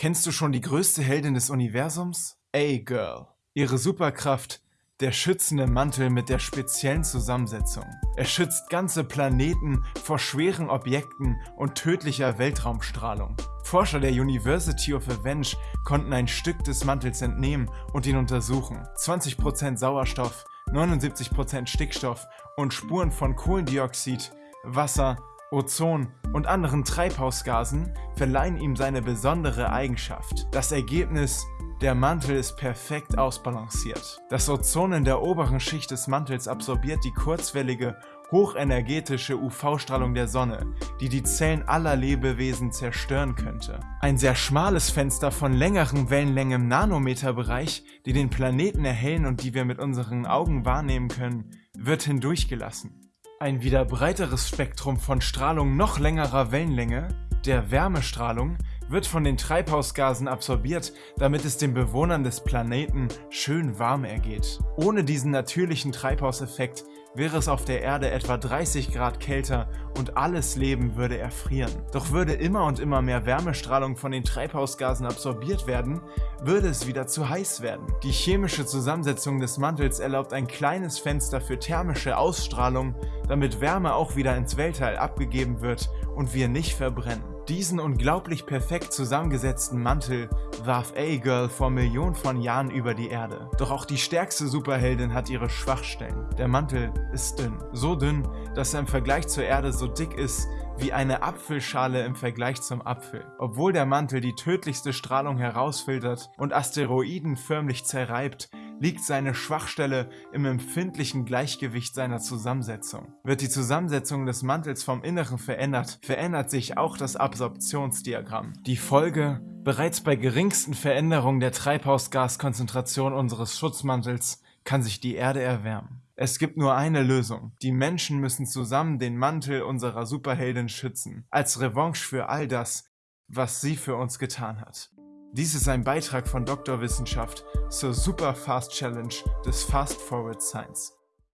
Kennst du schon die größte Heldin des Universums? A-Girl. Ihre Superkraft, der schützende Mantel mit der speziellen Zusammensetzung. Er schützt ganze Planeten vor schweren Objekten und tödlicher Weltraumstrahlung. Forscher der University of Avenge konnten ein Stück des Mantels entnehmen und ihn untersuchen. 20% Sauerstoff, 79% Stickstoff und Spuren von Kohlendioxid, Wasser Ozon und anderen Treibhausgasen verleihen ihm seine besondere Eigenschaft. Das Ergebnis der Mantel ist perfekt ausbalanciert. Das Ozon in der oberen Schicht des Mantels absorbiert die kurzwellige, hochenergetische UV-Strahlung der Sonne, die die Zellen aller Lebewesen zerstören könnte. Ein sehr schmales Fenster von längeren Wellenlängen im Nanometerbereich, die den Planeten erhellen und die wir mit unseren Augen wahrnehmen können, wird hindurchgelassen. Ein wieder breiteres Spektrum von Strahlung noch längerer Wellenlänge, der Wärmestrahlung, wird von den Treibhausgasen absorbiert, damit es den Bewohnern des Planeten schön warm ergeht. Ohne diesen natürlichen Treibhauseffekt wäre es auf der Erde etwa 30 Grad kälter und alles Leben würde erfrieren. Doch würde immer und immer mehr Wärmestrahlung von den Treibhausgasen absorbiert werden, würde es wieder zu heiß werden. Die chemische Zusammensetzung des Mantels erlaubt ein kleines Fenster für thermische Ausstrahlung, damit Wärme auch wieder ins Weltall abgegeben wird und wir nicht verbrennen. Diesen unglaublich perfekt zusammengesetzten Mantel warf A-Girl vor Millionen von Jahren über die Erde. Doch auch die stärkste Superheldin hat ihre Schwachstellen. Der Mantel ist dünn. So dünn, dass er im Vergleich zur Erde so dick ist wie eine Apfelschale im Vergleich zum Apfel. Obwohl der Mantel die tödlichste Strahlung herausfiltert und Asteroiden förmlich zerreibt, liegt seine Schwachstelle im empfindlichen Gleichgewicht seiner Zusammensetzung. Wird die Zusammensetzung des Mantels vom Inneren verändert, verändert sich auch das Absorptionsdiagramm. Die Folge Bereits bei geringsten Veränderungen der Treibhausgaskonzentration unseres Schutzmantels kann sich die Erde erwärmen. Es gibt nur eine Lösung. Die Menschen müssen zusammen den Mantel unserer Superheldin schützen, als Revanche für all das, was sie für uns getan hat. Dies ist ein Beitrag von Dr. Wissenschaft zur Super Fast Challenge des Fast Forward Science.